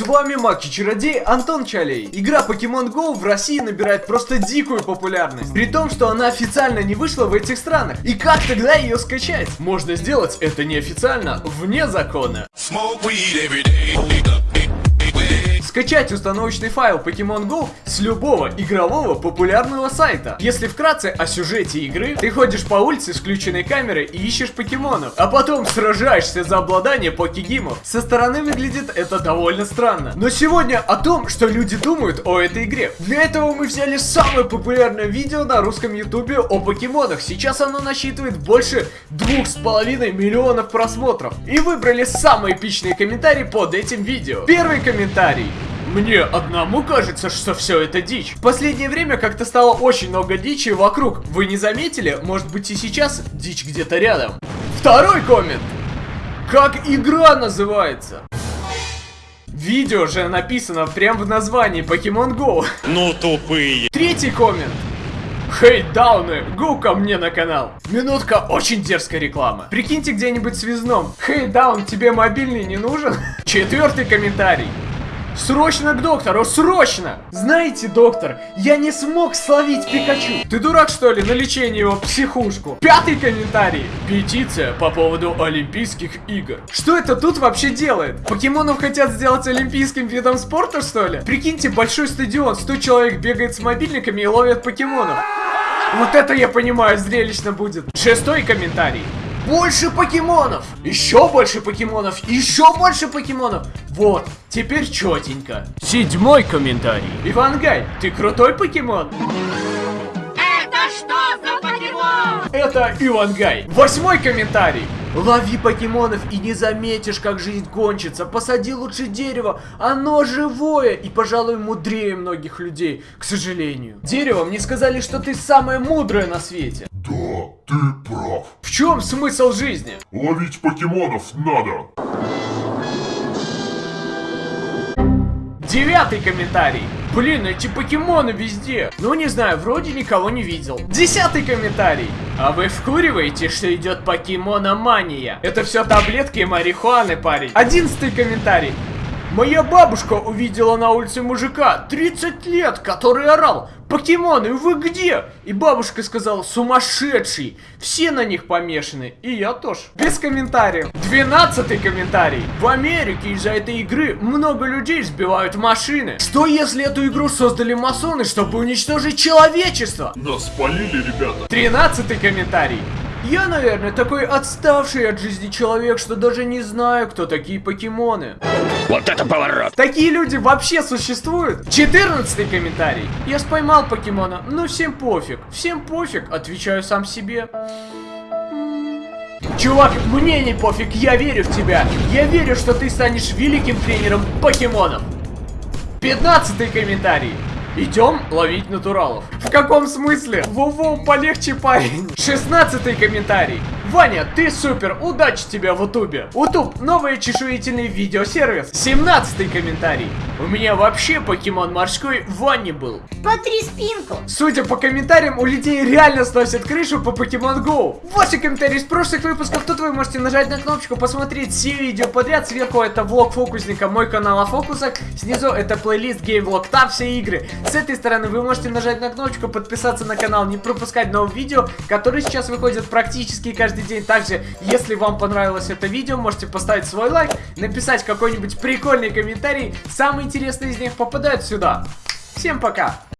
С вами Маки Чародей Антон Чалей. Игра Pokemon Go в России набирает просто дикую популярность. При том, что она официально не вышла в этих странах. И как тогда ее скачать? Можно сделать это неофициально, вне закона. Smoke weed every day. Скачать установочный файл Pokemon Go с любого игрового популярного сайта. Если вкратце о сюжете игры, ты ходишь по улице с включенной камерой и ищешь покемонов, а потом сражаешься за обладание покегимов. Со стороны выглядит это довольно странно. Но сегодня о том, что люди думают о этой игре. Для этого мы взяли самое популярное видео на русском ютубе о покемонах. Сейчас оно насчитывает больше двух с половиной миллионов просмотров. И выбрали самые эпичные комментарии под этим видео. Первый комментарий. Мне одному кажется, что все это дичь. В последнее время как-то стало очень много дичи вокруг. Вы не заметили? Может быть и сейчас дичь где-то рядом. Второй коммент. Как игра называется? Видео же написано прям в названии Pokemon Go. Ну тупые. Третий коммент. Хей, дауны, го ко мне на канал. Минутка очень дерзкая реклама. Прикиньте где-нибудь связном. Хей, даун, тебе мобильный не нужен? Четвертый комментарий. Срочно к доктору, срочно! Знаете, доктор, я не смог словить Пикачу. Ты дурак, что ли, на лечение его в психушку? Пятый комментарий. Петиция по поводу Олимпийских игр. Что это тут вообще делает? Покемонов хотят сделать олимпийским видом спорта, что ли? Прикиньте, большой стадион, 100 человек бегает с мобильниками и ловят покемонов. Вот это я понимаю, зрелищно будет. Шестой комментарий. Больше покемонов! Еще больше покемонов! Еще больше покемонов! Вот, теперь четенько. Седьмой комментарий. Ивангай, ты крутой покемон? Это что за покемон? Это Ивангай. Восьмой комментарий. Лови покемонов и не заметишь, как жизнь кончится. Посади лучше дерево, оно живое и, пожалуй, мудрее многих людей, к сожалению. Дерево, мне сказали, что ты самое мудрое на свете. Да, ты прав. В чем смысл жизни? Ловить покемонов надо. Девятый комментарий. Блин, эти покемоны везде. Ну, не знаю, вроде никого не видел. Десятый комментарий. А вы вкуриваете, что идет покемономания? Это все таблетки марихуаны, парень. Одиннадцатый комментарий. Моя бабушка увидела на улице мужика 30 лет, который орал «Покемоны, вы где?» И бабушка сказала «Сумасшедший!» Все на них помешаны, и я тоже. Без комментариев. Двенадцатый комментарий. В Америке из-за этой игры много людей сбивают машины. Что если эту игру создали масоны, чтобы уничтожить человечество? Нас спалили, ребята. Тринадцатый комментарий. Я, наверное, такой отставший от жизни человек, что даже не знаю, кто такие покемоны. Вот это поворот. Такие люди вообще существуют? 14 комментарий. Я споймал покемона, но всем пофиг. Всем пофиг, отвечаю сам себе. Чувак, мне не пофиг, я верю в тебя. Я верю, что ты станешь великим тренером покемонов. 15 комментарий. Идем ловить натуралов. В каком смысле? Воу-воу, полегче, парень. 16 комментарий. Ваня, ты супер, удачи тебе в Ютубе. Утуб, новый чешуительный видеосервис. 17 комментарий. У меня вообще покемон морской в ванне был. Потри спинку. Судя по комментариям, у людей реально сносят крышу по Pokemon Go. 8 комментариев с прошлых выпусков. Тут вы можете нажать на кнопочку, посмотреть все видео подряд. Сверху это влог фокусника, мой канал о фокусах. Снизу это плейлист геймвлог, там все игры. С этой стороны вы можете нажать на кнопочку, подписаться на канал, не пропускать новые видео, которые сейчас выходят практически каждый день. Также, если вам понравилось это видео, можете поставить свой лайк, написать какой-нибудь прикольный комментарий. Самые интересные из них попадают сюда. Всем пока!